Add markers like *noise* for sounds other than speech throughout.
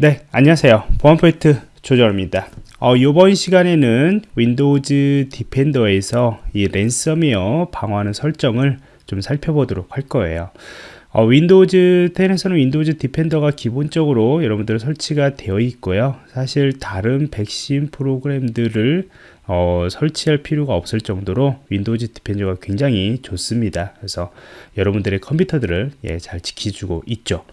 네, 안녕하세요. 보안프로젝트 조정원입니다. 어, 이번 시간에는 Windows Defender에서 이 랜섬웨어 방어하는 설정을 좀 살펴보도록 할 거예요. 어, Windows 10에서는 Windows Defender가 기본적으로 여러분들 설치가 되어 있고요. 사실 다른 백신 프로그램들을 어, 설치할 필요가 없을 정도로 Windows Defender가 굉장히 좋습니다. 그래서 여러분들의 컴퓨터들을 예, 잘 지켜주고 있죠.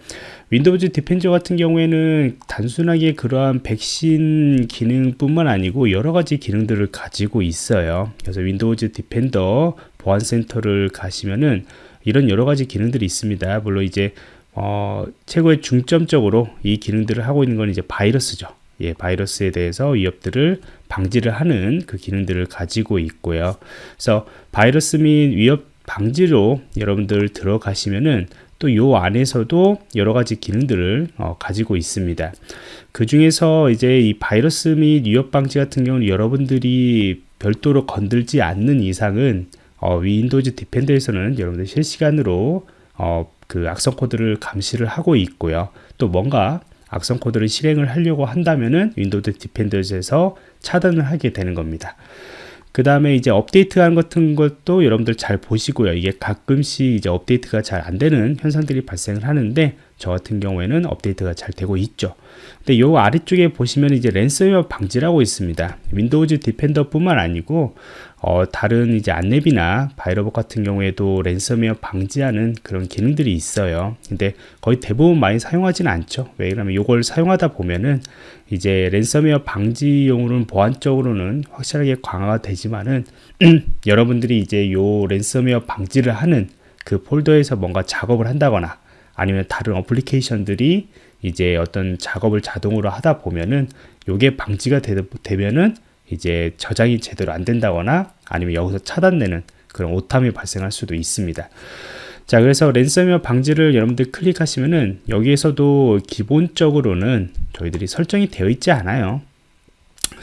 Windows Defender 같은 경우에는 단순하게 그러한 백신 기능뿐만 아니고 여러 가지 기능들을 가지고 있어요. 그래서 Windows Defender 보안센터를 가시면은 이런 여러 가지 기능들이 있습니다. 물론 이제 어, 최고의 중점적으로 이 기능들을 하고 있는 건 이제 바이러스죠. 예, 바이러스에 대해서 위협들을 방지를 하는 그 기능들을 가지고 있고요. 그래서 바이러스 및 위협 방지로 여러분들 들어가시면은 또 요 안에서도 여러 가지 기능들을 어, 가지고 있습니다. 그 중에서 이제 이 바이러스 및 위협 방지 같은 경우는 여러분들이 별도로 건들지 않는 이상은 어, Windows Defender에서는 여러분들 실시간으로 어, 그 악성 코드를 감시를 하고 있고요. 또 뭔가 악성 코드를 실행을 하려고 한다면은 Windows Defender에서 차단을 하게 되는 겁니다. 그 다음에 이제 업데이트한 같은 것도 여러분들 잘 보시고요. 이게 가끔씩 이제 업데이트가 잘 안 되는 현상들이 발생을 하는데 저 같은 경우에는 업데이트가 잘 되고 있죠. 근데 요 아래쪽에 보시면 이제 랜섬웨어 방지라고 있습니다. Windows Defender뿐만 아니고 어, 다른 이제 안랩이나 ViRobot 같은 경우에도 랜섬웨어 방지하는 그런 기능들이 있어요. 근데 거의 대부분 많이 사용하지는 않죠. 왜냐하면 이걸 사용하다 보면은 이제 랜섬웨어 방지용으로는 보안적으로는 확실하게 강화가 되지만은 *clears throat* 여러분들이 이제 요 랜섬웨어 방지를 하는 그 폴더에서 뭔가 작업을 한다거나 아니면 다른 어플리케이션들이 이제 어떤 작업을 자동으로 하다 보면은 요게 방지가 되, 되면은 이제 저장이 제대로 안 된다거나 아니면 여기서 차단되는 그런 오탐이 발생할 수도 있습니다. 자, 그래서 랜섬웨어 방지를 여러분들 클릭하시면은 여기에서도 기본적으로는 저희들이 설정이 되어 있지 않아요.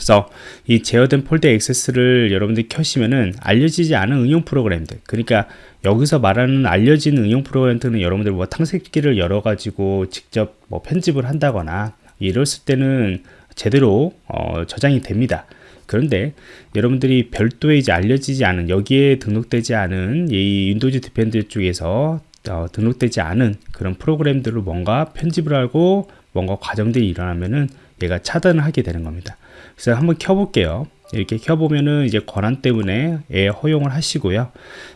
그래서 이 제어된 폴더 액세스를 여러분들이 켜시면은 알려지지 않은 응용 프로그램들 그러니까 여기서 말하는 알려진 응용 프로그램들은 여러분들 뭐 탐색기를 열어 가지고 직접 뭐 편집을 한다거나 이랬을 때는 제대로 어, 저장이 됩니다. 그런데 여러분들이 별도의 이제 알려지지 않은 여기에 등록되지 않은 이 Windows Defender 쪽에서 어, 등록되지 않은 그런 프로그램들을 뭔가 편집을 하고 뭔가 과정들이 일어나면은 얘가 차단을 하게 되는 겁니다 그래서 한번 켜볼게요. 이렇게 켜보면은 이제 권한 때문에 애 허용을 하시고요.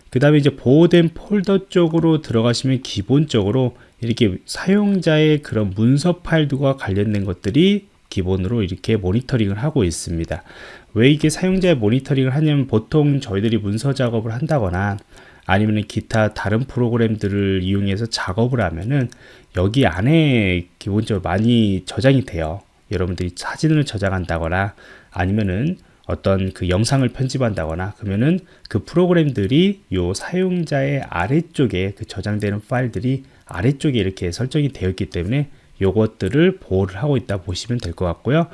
그 다음에 이제 보호된 폴더 쪽으로 들어가시면 기본적으로 이렇게 사용자의 그런 문서 파일들과 관련된 것들이 기본으로 이렇게 모니터링을 하고 있습니다. 왜 이게 사용자의 모니터링을 하냐면 보통 저희들이 문서 작업을 한다거나 아니면 기타 다른 프로그램들을 이용해서 작업을 하면은 여기 안에 기본적으로 많이 저장이 돼요. 여러분들이 사진을 저장한다거나 아니면은 어떤 그 영상을 편집한다거나 그러면은 그 프로그램들이 요 사용자의 아래쪽에 그 저장되는 파일들이 아래쪽에 이렇게 설정이 되어 있기 때문에 요것들을 보호를 하고 있다 보시면 될 것 같고요.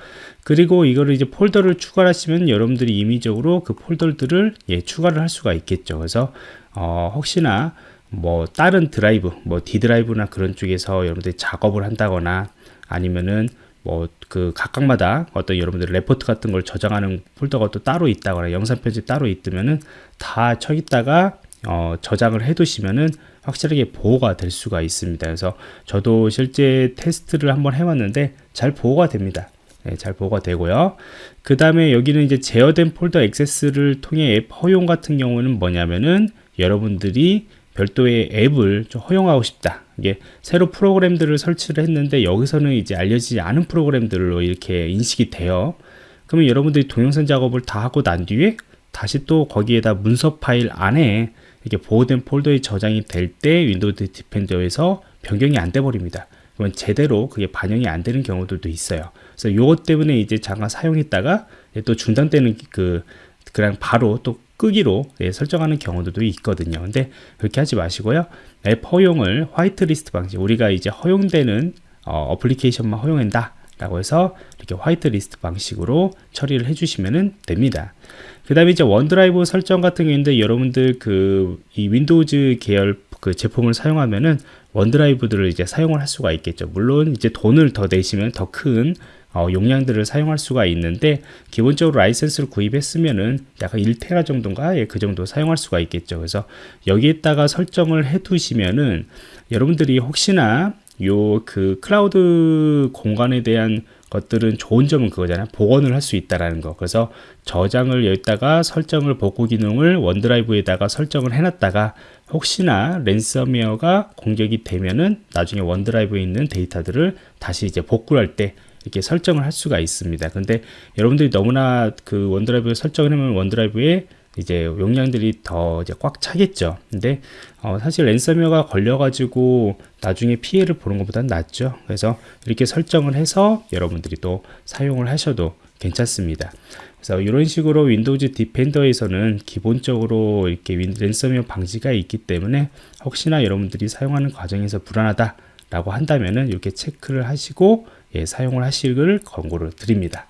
그리고 이거를 이제 폴더를 추가하시면 여러분들이 임의적으로 그 폴더들을 예, 추가를 할 수가 있겠죠. 그래서 어, 혹시나 뭐 다른 드라이브 뭐 D 드라이브나 그런 쪽에서 여러분들이 작업을 한다거나 아니면은 뭐 그 각각마다 어떤 여러분들 레포트 같은 걸 저장하는 폴더가 또 따로 있다거나 영상 편집 따로 있으면은 다 저기다가 어, 저장을 해 두시면은 확실하게 보호가 될 수가 있습니다. 그래서 저도 실제 테스트를 한번 해봤는데 잘 보호가 됩니다. 네, 잘 보호가 되고요. 그 다음에 여기는 이제 제어된 폴더 액세스를 통해 앱 허용 같은 경우는 뭐냐면은 여러분들이 별도의 앱을 좀 허용하고 싶다. 이게 새로 프로그램들을 설치를 했는데 여기서는 이제 알려지지 않은 프로그램들로 이렇게 인식이 돼요. 그러면 여러분들이 동영상 작업을 다 하고 난 뒤에 다시 또 거기에다 문서 파일 안에 이렇게 보호된 폴더에 저장이 될 때 Windows Defender에서 변경이 안 돼 버립니다. 그러면 제대로 그게 반영이 안 되는 경우들도 있어요. 그래서 이것 때문에 이제 잠깐 사용했다가 또 중단되는 그 그냥 바로 또 끄기로 예, 설정하는 경우도 있거든요. 근데 그렇게 하지 마시고요. 앱 허용을 화이트리스트 방지 우리가 이제 허용되는 애플리케이션만 허용한다 라고 해서 이렇게 화이트리스트 방식으로 처리를 해주시면 됩니다. 그 다음에 이제 OneDrive 설정 같은 경우인데 여러분들 그 이 Windows 계열 그 제품을 사용하면은 OneDrive들을 이제 사용을 할 수가 있겠죠. 물론 이제 돈을 더 내시면 더 큰 어, 용량들을 사용할 수가 있는데 기본적으로 라이센스를 구입했으면은 약간 1테라 정도인가 예, 그 정도 사용할 수가 있겠죠. 그래서 여기에다가 설정을 해 두시면은 여러분들이 혹시나 요 그 클라우드 공간에 대한 것들은 좋은 점은 그거잖아요. 복원을 할 수 있다라는 거. 그래서 저장을 여기다가 설정을 복구 기능을 OneDrive에다가 설정을 해놨다가 혹시나 랜섬웨어가 공격이 되면은 나중에 OneDrive에 있는 데이터들을 다시 이제 복구할 때 이렇게 설정을 할 수가 있습니다. 근데 여러분들이 너무나 그 OneDrive에 설정을 하면 OneDrive에 이제 용량들이 더 이제 꽉 차겠죠. 근데 어 사실 랜섬웨어가 걸려가지고 나중에 피해를 보는 것보다는 낫죠. 그래서 이렇게 설정을 해서 여러분들이 또 사용을 하셔도 괜찮습니다. 그래서 이런 식으로 Windows Defender에서는 기본적으로 이렇게 랜섬웨어 방지가 있기 때문에 혹시나 여러분들이 사용하는 과정에서 불안하다 라고 한다면은 이렇게 체크를 하시고 예, 사용을 하시길 권고를 드립니다.